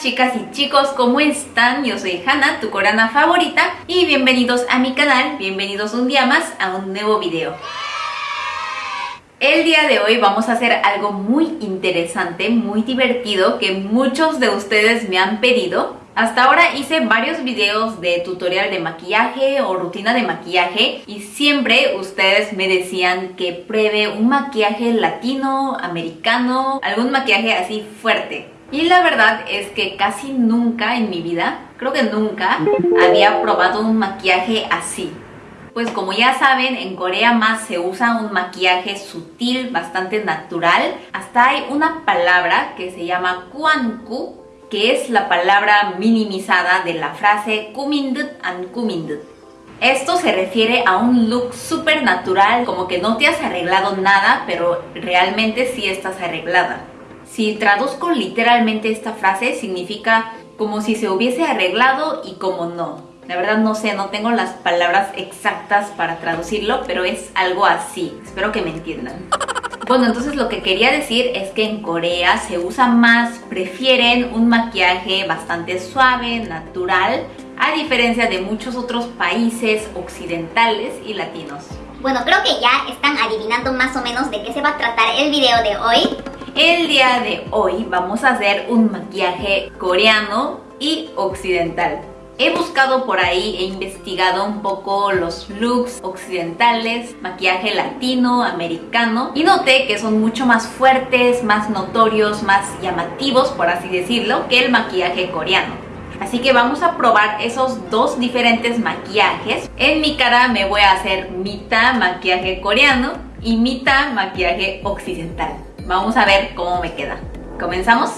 chicas y chicos, ¿cómo están? Yo soy Hanna, tu coreana favorita y bienvenidos a mi canal, bienvenidos un día más a un nuevo video. El día de hoy vamos a hacer algo muy interesante, muy divertido que muchos de ustedes me han pedido. Hasta ahora hice varios videos de tutorial de maquillaje o rutina de maquillaje y siempre ustedes me decían que pruebe un maquillaje latino, americano, algún maquillaje así fuerte. Y la verdad es que casi nunca en mi vida, creo que nunca, había probado un maquillaje así. Pues como ya saben, en Corea más se usa un maquillaje sutil, bastante natural. Hasta hay una palabra que se llama kuanku, que es la palabra minimizada de la frase kumindut an kumindut. Esto se refiere a un look súper natural, como que no te has arreglado nada, pero realmente sí estás arreglada. Si traduzco literalmente esta frase, significa como si se hubiese arreglado y como no. La verdad no sé, no tengo las palabras exactas para traducirlo, pero es algo así. Espero que me entiendan. Bueno, entonces lo que quería decir es que en Corea se usa más, prefieren un maquillaje bastante suave, natural, a diferencia de muchos otros países occidentales y latinos. Bueno, creo que ya están adivinando más o menos de qué se va a tratar el video de hoy. El día de hoy vamos a hacer un maquillaje coreano y occidental. He buscado por ahí, he investigado un poco los looks occidentales, maquillaje latino, americano y noté que son mucho más fuertes, más notorios, más llamativos, por así decirlo, que el maquillaje coreano. Así que vamos a probar esos dos diferentes maquillajes. En mi cara me voy a hacer mitad maquillaje coreano y mitad maquillaje occidental. Vamos a ver cómo me queda. ¿Comenzamos?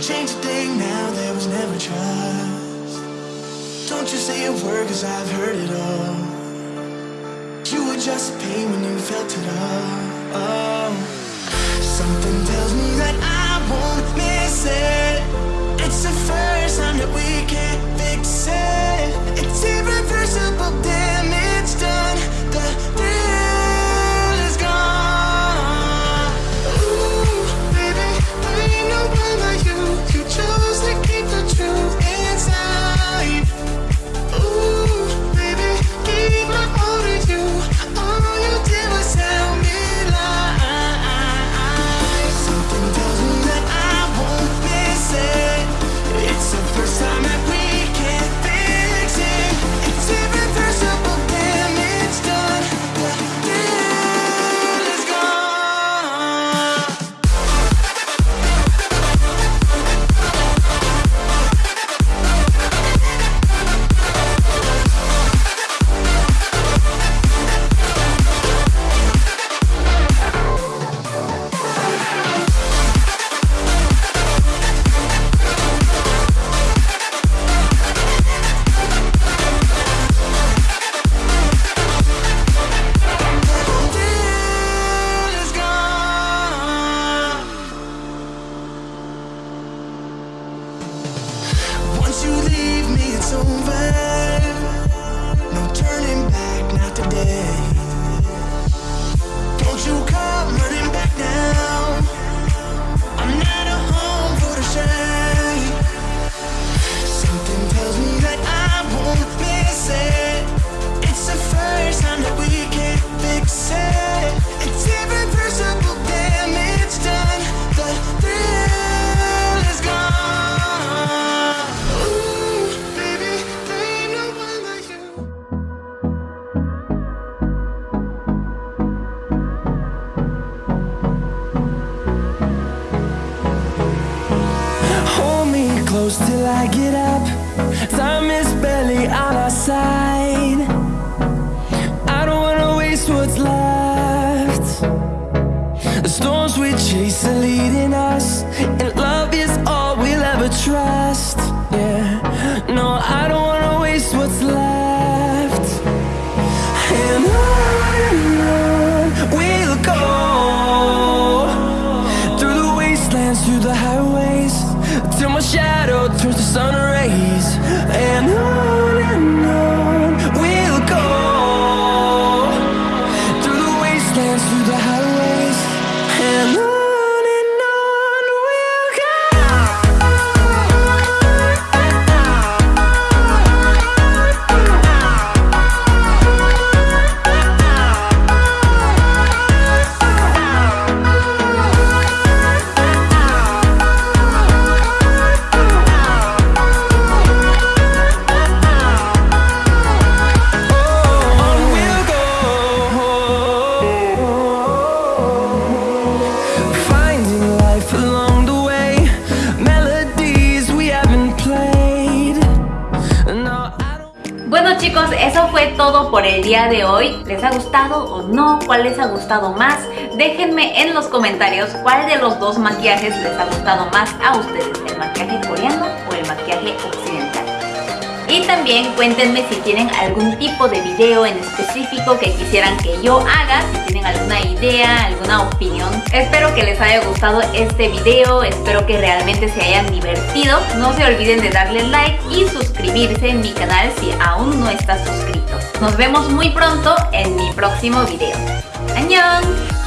Don't change a thing now, there was never trust. Don't you say a word cause I've heard it all. You were just a pain when you felt it all. Oh. Something tells me that I won't miss it. Till I get up. Time is barely on our side. I don't wanna waste what's left. The storms we chase are leading us, and love is all we'll ever trust. Yeah, no, I don't chicos, eso fue todo por el día de hoy. ¿Les ha gustado o no? ¿Cuál les ha gustado más? Déjenme en los comentarios cuál de los dos maquillajes les ha gustado más a ustedes, el maquillaje coreano o el maquillaje occidental. Y también cuéntenme si tienen algún tipo de video en específico que quisieran que yo haga, si tienen alguna idea, alguna opinión. Espero que les haya gustado este video, espero que realmente se hayan divertido. No se olviden de darle like y suscribirse en mi canal si aún no estás suscrito. Nos vemos muy pronto en mi próximo video. ¡Annyeong!